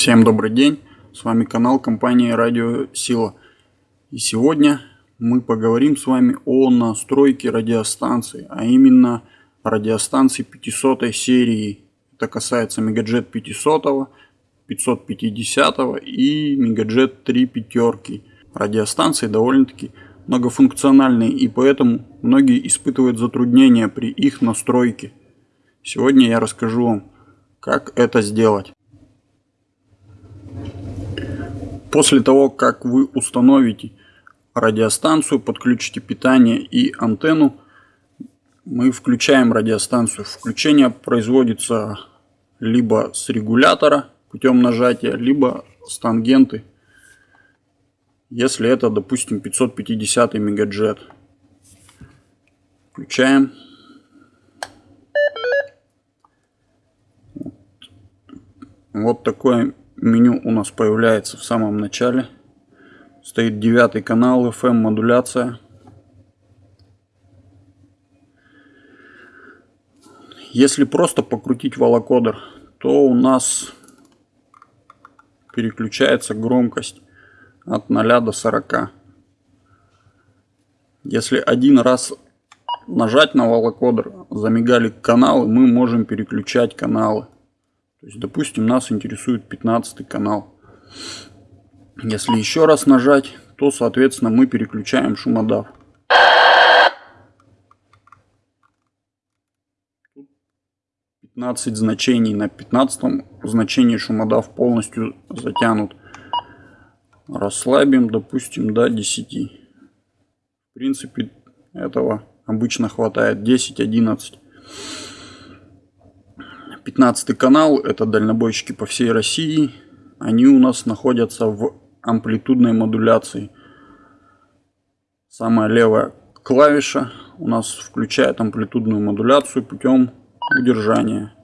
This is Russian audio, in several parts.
Всем добрый день, с вами канал компании Радио Сила. И сегодня мы поговорим с вами о настройке радиостанции, а именно радиостанции 500 серии. Это касается Мегаджет 500, 550 и Мегаджет 3 пятерки. Радиостанции довольно-таки многофункциональные и поэтому многие испытывают затруднения при их настройке. Сегодня я расскажу вам, как это сделать. После того, как вы установите радиостанцию, подключите питание и антенну, мы включаем радиостанцию. Включение производится либо с регулятора путем нажатия, либо с тангенты, если это, допустим, 550 мегаджет. Включаем. Вот такое меню у нас появляется в самом начале. Стоит девятый канал, FM модуляция. Если просто покрутить волокодер, то у нас переключается громкость от 0 до 40. Если один раз нажать на волокодер, замигали каналы, мы можем переключать каналы. То есть, допустим, нас интересует 15 канал. Если еще раз нажать, то, соответственно, мы переключаем шумодав. 15 значений. На 15 значении шумодав полностью затянут. Расслабим, допустим, до 10. В принципе, этого обычно хватает 10-11. 15 канал, это дальнобойщики по всей России. Они у нас находятся в амплитудной модуляции. Самая левая клавиша у нас включает амплитудную модуляцию путем удержания.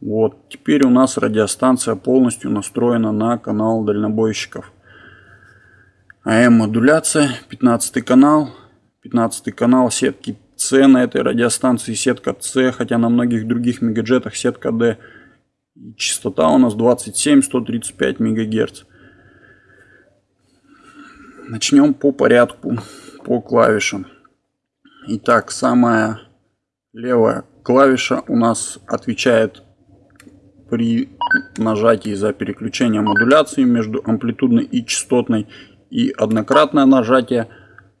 Вот, теперь у нас радиостанция полностью настроена на канал дальнобойщиков. АМ модуляция, 15 канал, 15 канал сетки С на этой радиостанции сетка С, хотя на многих других мегаджетах сетка D. Частота у нас 27-135 МГц. Начнем по порядку, по клавишам. Итак, самая левая клавиша у нас отвечает при нажатии за переключение модуляции между амплитудной и частотной. И однократное нажатие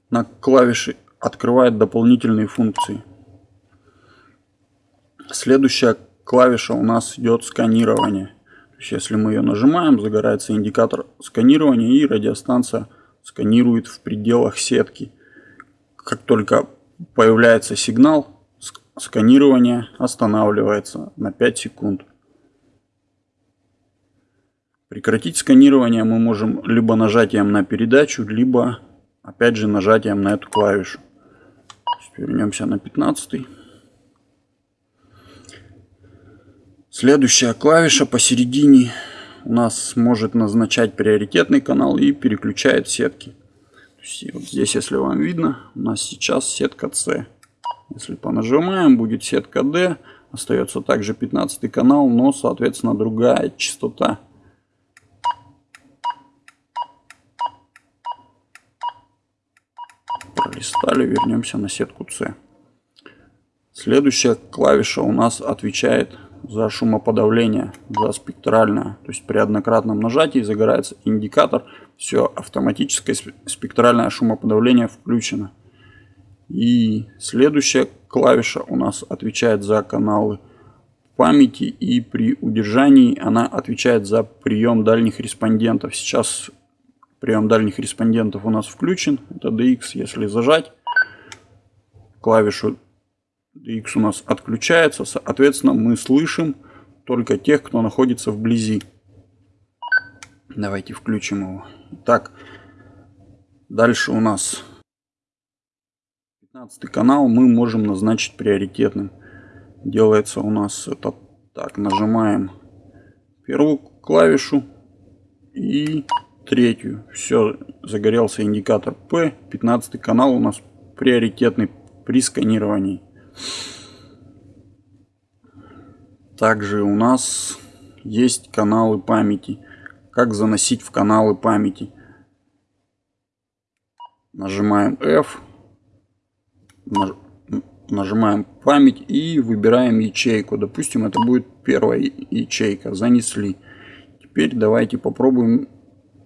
на клавиши открывает дополнительные функции. Следующая клавиша у нас идет сканирование. То есть, если мы ее нажимаем, загорается индикатор сканирования и радиостанция сканирует в пределах сетки. Как только появляется сигнал, сканирование останавливается на 5 секунд. Прекратить сканирование мы можем либо нажатием на передачу, либо опять же нажатием на эту клавишу. Вернемся на 15. Следующая клавиша посередине у нас может назначать приоритетный канал и переключает сетки. вот здесь, если вам видно, у нас сейчас сетка C. Если понажимаем, будет сетка D. Остается также 15 канал, но, соответственно, другая частота. Пролистали, вернемся на сетку C. Следующая клавиша у нас отвечает за шумоподавление, за спектральное. То есть при однократном нажатии загорается индикатор, все, автоматическое спектральное шумоподавление включено. И следующая клавиша у нас отвечает за каналы памяти и при удержании она отвечает за прием дальних респондентов. Сейчас Прием дальних респондентов у нас включен. Это DX. Если зажать, клавишу DX у нас отключается. Соответственно, мы слышим только тех, кто находится вблизи. Давайте включим его. Так, дальше у нас 15 канал мы можем назначить приоритетным. Делается у нас это так, нажимаем первую клавишу и третью. Все, загорелся индикатор P. 15 канал у нас приоритетный при сканировании. Также у нас есть каналы памяти. Как заносить в каналы памяти. Нажимаем F. Нажимаем память и выбираем ячейку. Допустим, это будет первая ячейка. Занесли. Теперь давайте попробуем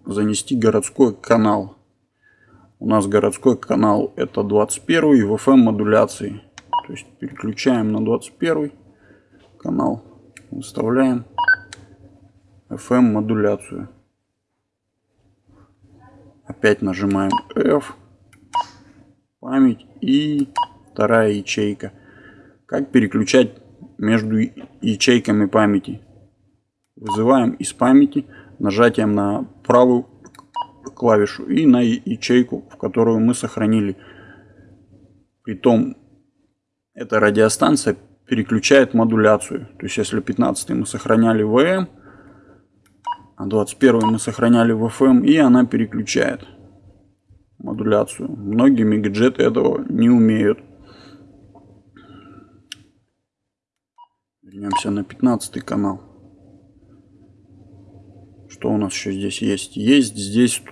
занести городской канал. У нас городской канал это 21 в FM модуляции. То есть переключаем на 21 канал, выставляем FM модуляцию. Опять нажимаем F, память и вторая ячейка. Как переключать между ячейками памяти? Вызываем из памяти нажатием на правую клавишу и на ячейку, в которую мы сохранили. Притом эта радиостанция переключает модуляцию. То есть если 15 мы сохраняли ВМ, а 21 мы сохраняли в FM, и она переключает модуляцию. Многие мегаджеты этого не умеют. Вернемся на 15 канал. Что у нас еще здесь есть? Есть здесь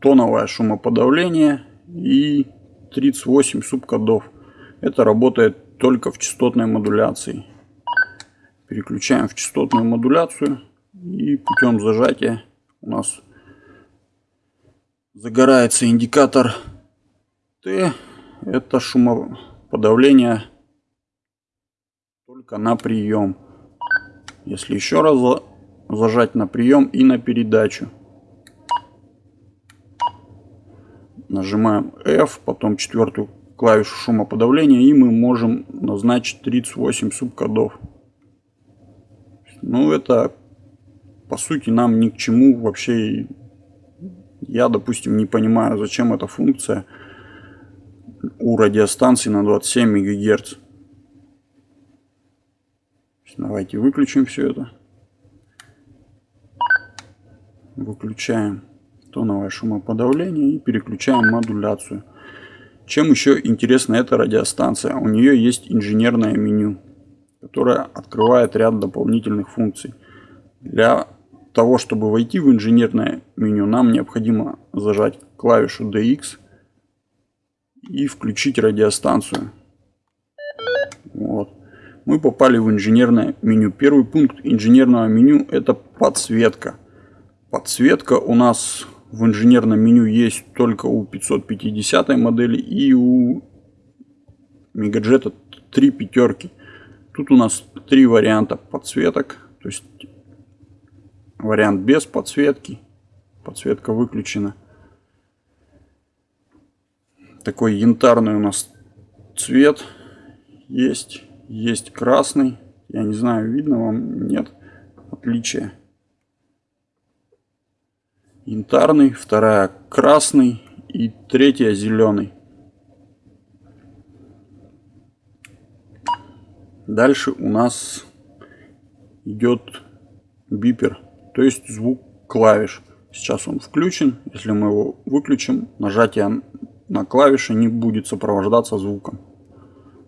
тоновое шумоподавление и 38 субкодов. Это работает только в частотной модуляции. Переключаем в частотную модуляцию и путем зажатия у нас загорается индикатор Т. Это шумоподавление только на прием. Если еще раз зажать на прием и на передачу. Нажимаем F, потом четвертую клавишу шумоподавления и мы можем назначить 38 субкодов. Ну это по сути нам ни к чему вообще. Я допустим не понимаю зачем эта функция у радиостанции на 27 МГц. Давайте выключим все это. Выключаем тоновое шумоподавление и переключаем модуляцию. Чем еще интересна эта радиостанция? У нее есть инженерное меню, которое открывает ряд дополнительных функций. Для того, чтобы войти в инженерное меню, нам необходимо зажать клавишу DX и включить радиостанцию. Вот. Мы попали в инженерное меню. Первый пункт инженерного меню это подсветка. Подсветка у нас в инженерном меню есть только у 550 модели и у Мегаджета 3 пятерки. Тут у нас три варианта подсветок. То есть вариант без подсветки. Подсветка выключена. Такой янтарный у нас цвет есть. Есть красный. Я не знаю, видно вам, нет отличия янтарный, вторая красный и третья зеленый. Дальше у нас идет бипер, то есть звук клавиш. Сейчас он включен. Если мы его выключим, нажатие на клавиши не будет сопровождаться звуком.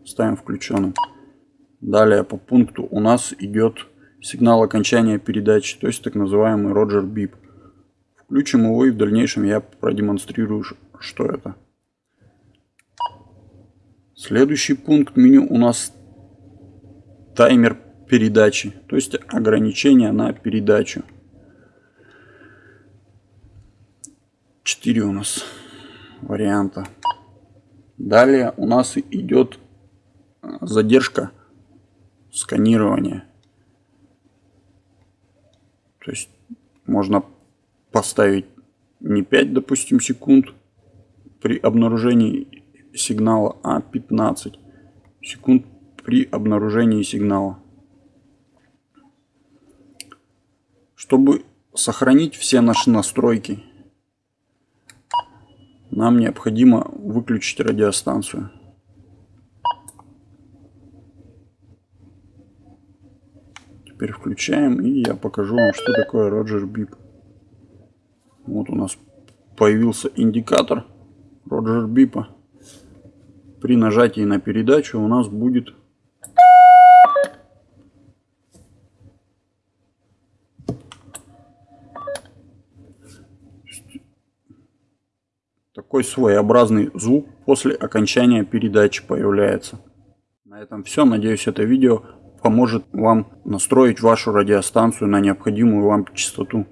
Ставим включенным. Далее по пункту у нас идет сигнал окончания передачи, то есть так называемый Роджер Бип. Включим его и в дальнейшем я продемонстрирую, что это. Следующий пункт меню у нас таймер передачи, то есть ограничение на передачу. 4 у нас варианта. Далее у нас идет задержка сканирования. То есть можно поставить не 5, допустим, секунд при обнаружении сигнала, а 15 секунд при обнаружении сигнала. Чтобы сохранить все наши настройки, нам необходимо выключить радиостанцию. Теперь включаем и я покажу вам, что такое Roger Bip. Вот у нас появился индикатор Роджер Бипа. При нажатии на передачу у нас будет такой своеобразный звук после окончания передачи появляется. На этом все. Надеюсь, это видео поможет вам настроить вашу радиостанцию на необходимую вам частоту.